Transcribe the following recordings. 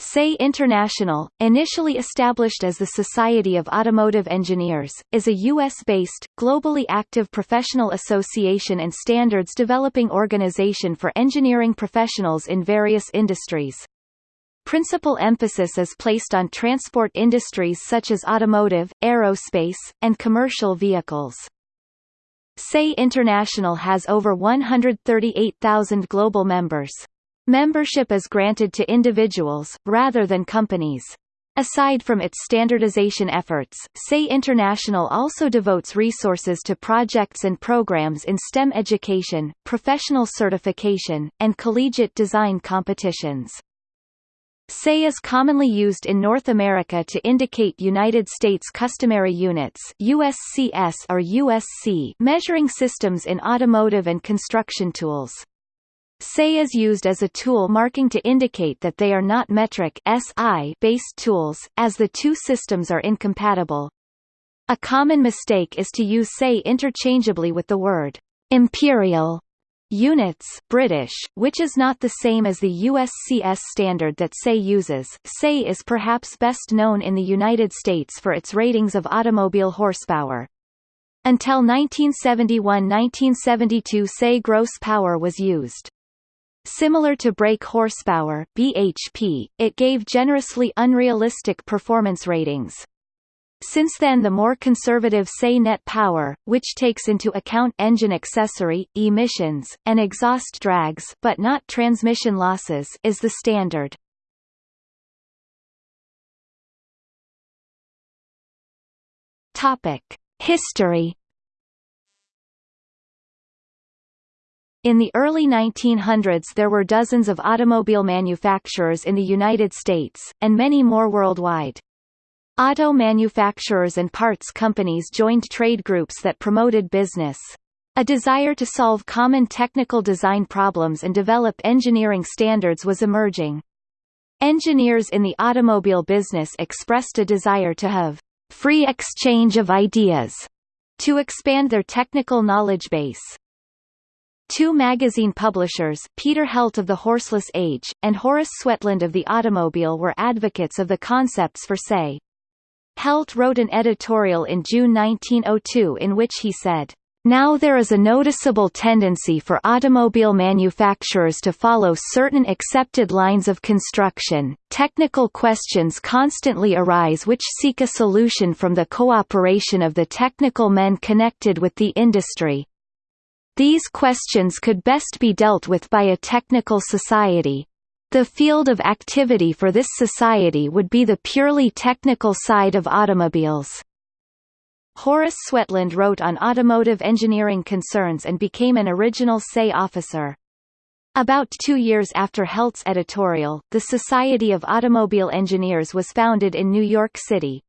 SAE International, initially established as the Society of Automotive Engineers, is a U.S.-based, globally active professional association and standards developing organization for engineering professionals in various industries. Principal emphasis is placed on transport industries such as automotive, aerospace, and commercial vehicles. SAE International has over 138,000 global members. Membership is granted to individuals, rather than companies. Aside from its standardization efforts, SAE International also devotes resources to projects and programs in STEM education, professional certification, and collegiate design competitions. SAE is commonly used in North America to indicate United States Customary Units USCS or USC measuring systems in automotive and construction tools. SAE is used as a tool marking to indicate that they are not metric based tools, as the two systems are incompatible. A common mistake is to use SAE interchangeably with the word imperial units British, which is not the same as the USCS standard that SAE uses. SAE is perhaps best known in the United States for its ratings of automobile horsepower. Until 1971–1972 SAE gross power was used. Similar to brake horsepower BHP, it gave generously unrealistic performance ratings. Since then the more conservative SAE net power, which takes into account engine accessory, emissions, and exhaust drags but not transmission losses is the standard. History In the early 1900s there were dozens of automobile manufacturers in the United States, and many more worldwide. Auto manufacturers and parts companies joined trade groups that promoted business. A desire to solve common technical design problems and develop engineering standards was emerging. Engineers in the automobile business expressed a desire to have free exchange of ideas to expand their technical knowledge base. Two magazine publishers Peter Heldt of The Horseless Age, and Horace Swetland of The Automobile were advocates of the concepts for SAE. Heldt wrote an editorial in June 1902 in which he said, now there is a noticeable tendency for automobile manufacturers to follow certain accepted lines of construction. Technical questions constantly arise which seek a solution from the cooperation of the technical men connected with the industry. These questions could best be dealt with by a technical society. The field of activity for this society would be the purely technical side of automobiles. Horace Swetland wrote on automotive engineering concerns and became an original SAE officer. About two years after Heldt's editorial, the Society of Automobile Engineers was founded in New York City.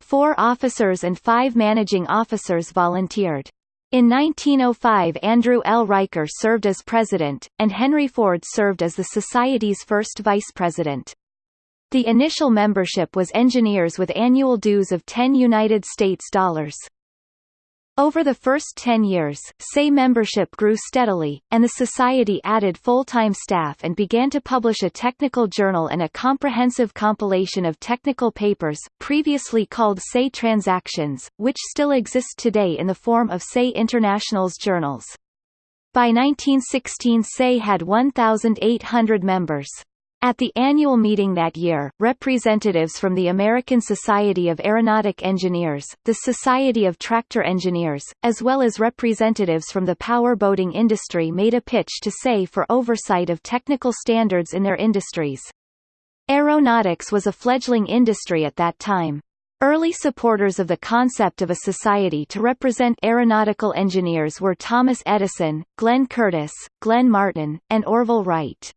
Four officers and five managing officers volunteered. In 1905 Andrew L. Riker served as president, and Henry Ford served as the Society's first vice president. The initial membership was engineers with annual dues of 10 United States dollars. Over the first 10 years, SAE membership grew steadily, and the Society added full-time staff and began to publish a technical journal and a comprehensive compilation of technical papers, previously called SAE Transactions, which still exist today in the form of SAE International's journals. By 1916 SAE had 1,800 members. At the annual meeting that year, representatives from the American Society of Aeronautic Engineers, the Society of Tractor Engineers, as well as representatives from the power boating industry made a pitch to SAE for oversight of technical standards in their industries. Aeronautics was a fledgling industry at that time. Early supporters of the concept of a society to represent aeronautical engineers were Thomas Edison, Glenn Curtiss, Glenn Martin, and Orville Wright.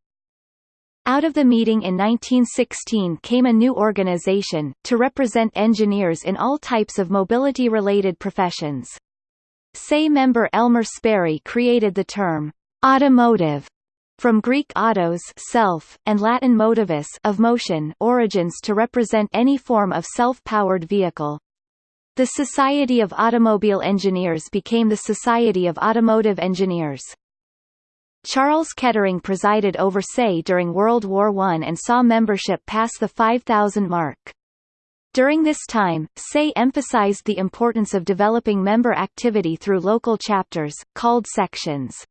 Out of the meeting in 1916 came a new organization, to represent engineers in all types of mobility-related professions. SAE member Elmer Sperry created the term, automotive, from Greek autos self, and Latin motivus of motion origins to represent any form of self-powered vehicle. The Society of Automobile Engineers became the Society of Automotive Engineers. Charles Kettering presided over SAE during World War I and saw membership pass the 5,000 mark. During this time, SAE emphasized the importance of developing member activity through local chapters, called sections.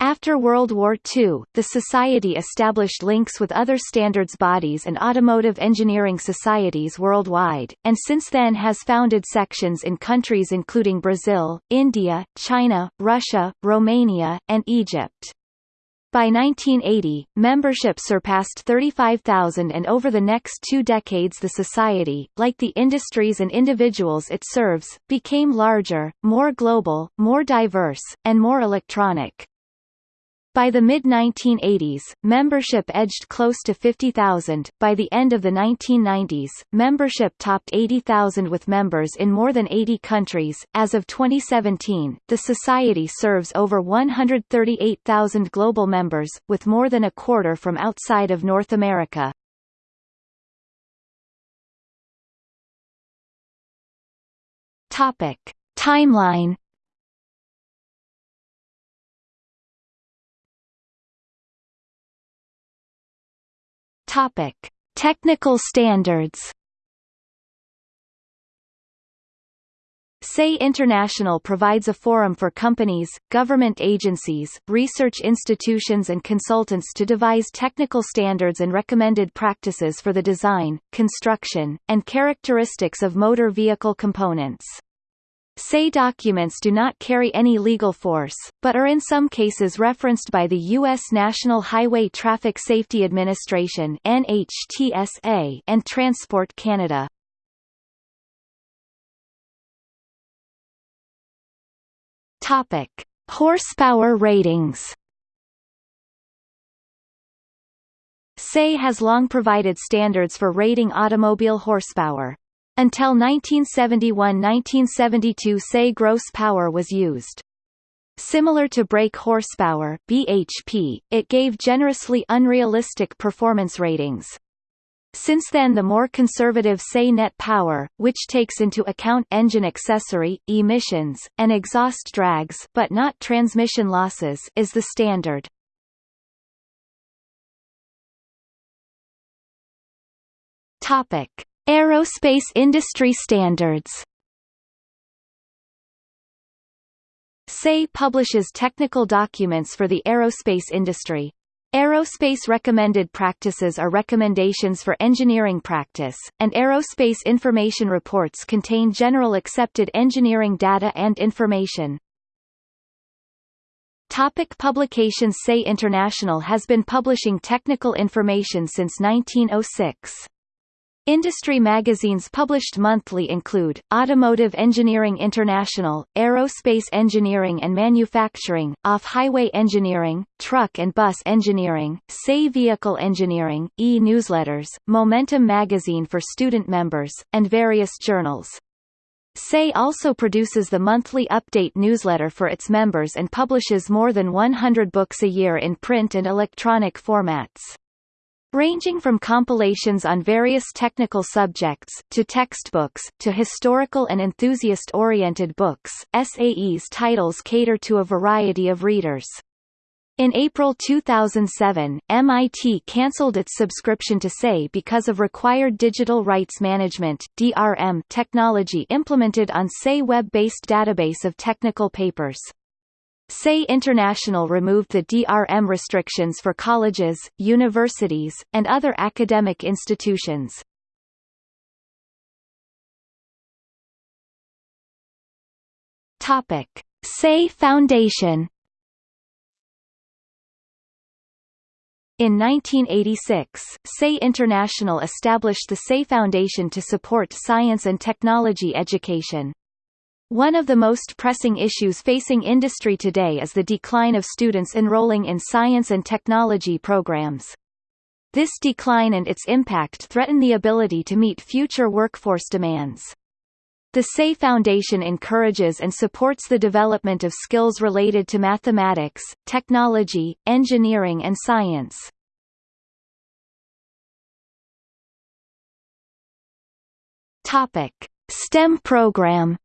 After World War II, the Society established links with other standards bodies and automotive engineering societies worldwide, and since then has founded sections in countries including Brazil, India, China, Russia, Romania, and Egypt. By 1980, membership surpassed 35,000 and over the next two decades the society, like the industries and individuals it serves, became larger, more global, more diverse, and more electronic. By the mid-1980s, membership edged close to 50,000. By the end of the 1990s, membership topped 80,000 with members in more than 80 countries. As of 2017, the society serves over 138,000 global members, with more than a quarter from outside of North America. Topic: Timeline Topic: Technical standards. SAE International provides a forum for companies, government agencies, research institutions and consultants to devise technical standards and recommended practices for the design, construction, and characteristics of motor vehicle components. SAE documents do not carry any legal force, but are in some cases referenced by the U.S. National Highway Traffic Safety Administration NHTSA and Transport Canada. Topic: Horsepower ratings. SAE has long provided standards for rating automobile horsepower. Until 1971–1972 SAE gross power was used. Similar to brake horsepower BHP, it gave generously unrealistic performance ratings. Since then the more conservative SAE net power, which takes into account engine accessory, emissions, and exhaust drags but not transmission losses is the standard. Topic. Aerospace industry standards SAE publishes technical documents for the aerospace industry. Aerospace recommended practices are recommendations for engineering practice, and aerospace information reports contain general accepted engineering data and information. Topic publications SAE International has been publishing technical information since 1906. Industry magazines published monthly include, Automotive Engineering International, Aerospace Engineering and Manufacturing, Off-Highway Engineering, Truck and Bus Engineering, SAE Vehicle Engineering, e-newsletters, Momentum Magazine for student members, and various journals. SAE also produces the monthly update newsletter for its members and publishes more than 100 books a year in print and electronic formats. Ranging from compilations on various technical subjects, to textbooks, to historical and enthusiast-oriented books, SAE's titles cater to a variety of readers. In April 2007, MIT cancelled its subscription to SAE because of required digital rights management DRM technology implemented on SAE web-based database of technical papers. SAE International removed the DRM restrictions for colleges, universities, and other academic institutions. Topic. SAE Foundation In 1986, SAE International established the SAE Foundation to support science and technology education. One of the most pressing issues facing industry today is the decline of students enrolling in science and technology programs. This decline and its impact threaten the ability to meet future workforce demands. The SAE Foundation encourages and supports the development of skills related to mathematics, technology, engineering and science. STEM program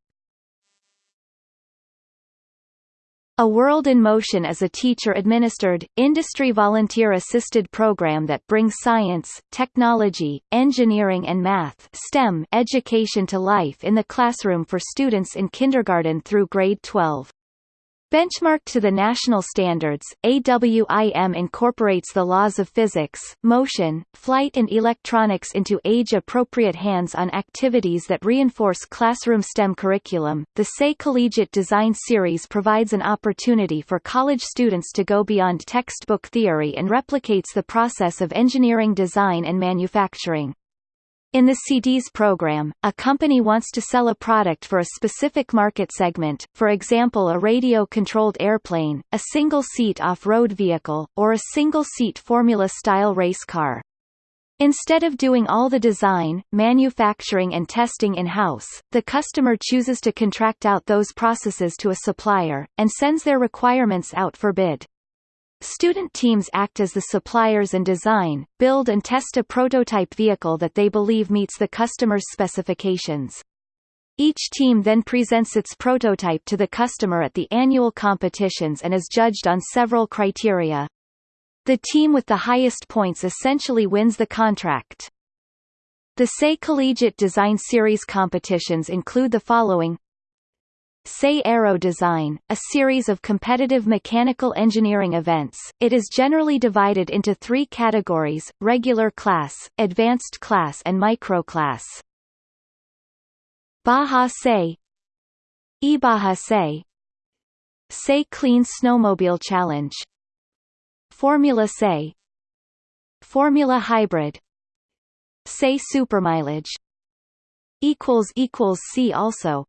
A World in Motion is a teacher-administered, industry volunteer-assisted program that brings science, technology, engineering and math STEM education to life in the classroom for students in kindergarten through grade 12. Benchmarked to the national standards, AWIM incorporates the laws of physics, motion, flight and electronics into age-appropriate hands-on activities that reinforce classroom STEM curriculum. The SAE Collegiate Design Series provides an opportunity for college students to go beyond textbook theory and replicates the process of engineering design and manufacturing. In the CDS program, a company wants to sell a product for a specific market segment, for example a radio-controlled airplane, a single-seat off-road vehicle, or a single-seat Formula-style race car. Instead of doing all the design, manufacturing and testing in-house, the customer chooses to contract out those processes to a supplier, and sends their requirements out for bid. Student teams act as the suppliers and design, build and test a prototype vehicle that they believe meets the customer's specifications. Each team then presents its prototype to the customer at the annual competitions and is judged on several criteria. The team with the highest points essentially wins the contract. The SAE Collegiate Design Series competitions include the following SAE Aero Design, a series of competitive mechanical engineering events. It is generally divided into three categories, regular class, advanced class and microclass. Baja SAE Ibaja SAE SAE Clean Snowmobile Challenge Formula SAE Formula Hybrid SAE Supermileage See also